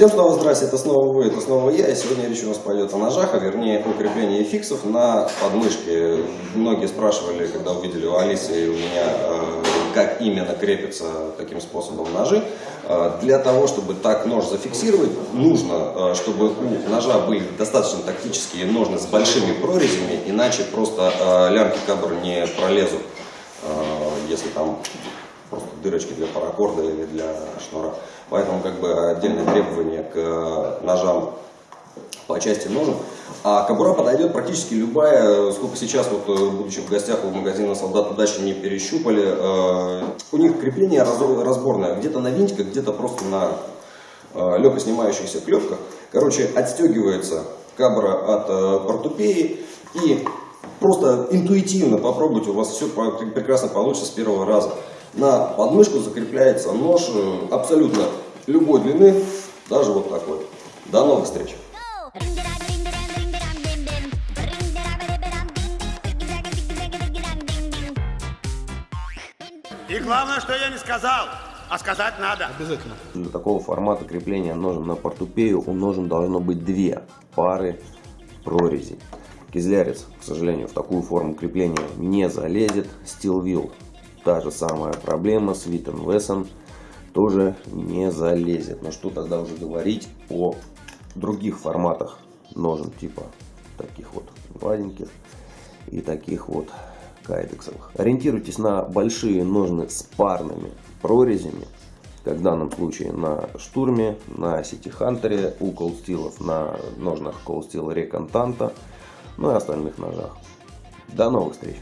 Всем снова здрасте, это снова вы, это снова я, и сегодня речь у нас пойдет о ножах, а вернее креплении фиксов на подмышке. Многие спрашивали, когда увидели у Алисы и у меня, э, как именно крепятся таким способом ножи. Э, Для того, чтобы так нож зафиксировать, нужно, э, чтобы у ножа были достаточно тактические ножны с большими прорезями, иначе просто лямки кабр не пролезут, если там просто дырочки для паракорда или для шнура. Поэтому как бы отдельное требование к э, ножам по части ножен. А кобура подойдет практически любая, сколько сейчас, вот, э, будучи в гостях у магазина «Солдат удачи» не перещупали. э, У них крепление раз- разборное, где-то на винтиках, где-то просто на э, снимающихся клепках. Короче, отстегивается кабра от э, портупеи и просто интуитивно попробуйте, у вас все прекрасно получится с первого раза. На подмышку закрепляется нож э, абсолютно любой длины, даже вот такой. До новых встреч! И главное, что я не сказал, а сказать надо. Обязательно. Для такого формата крепления ножен на портупею у ножен должно быть две пары прорезей. Кизлярец, к сожалению, в такую форму крепления не залезет. Steel Wheel, та же самая проблема. с Witten Wesson тоже не залезет. Но что тогда уже говорить о других форматах ножен типа таких вот гладеньких и таких вот кайдексовых. Ориентируйтесь на большие ножны с парными прорезями, как в данном случае на штурме, на City Hunter, у колстилов, на ножнах колстила Реконтанта, ну и остальных ножах. До новых встреч!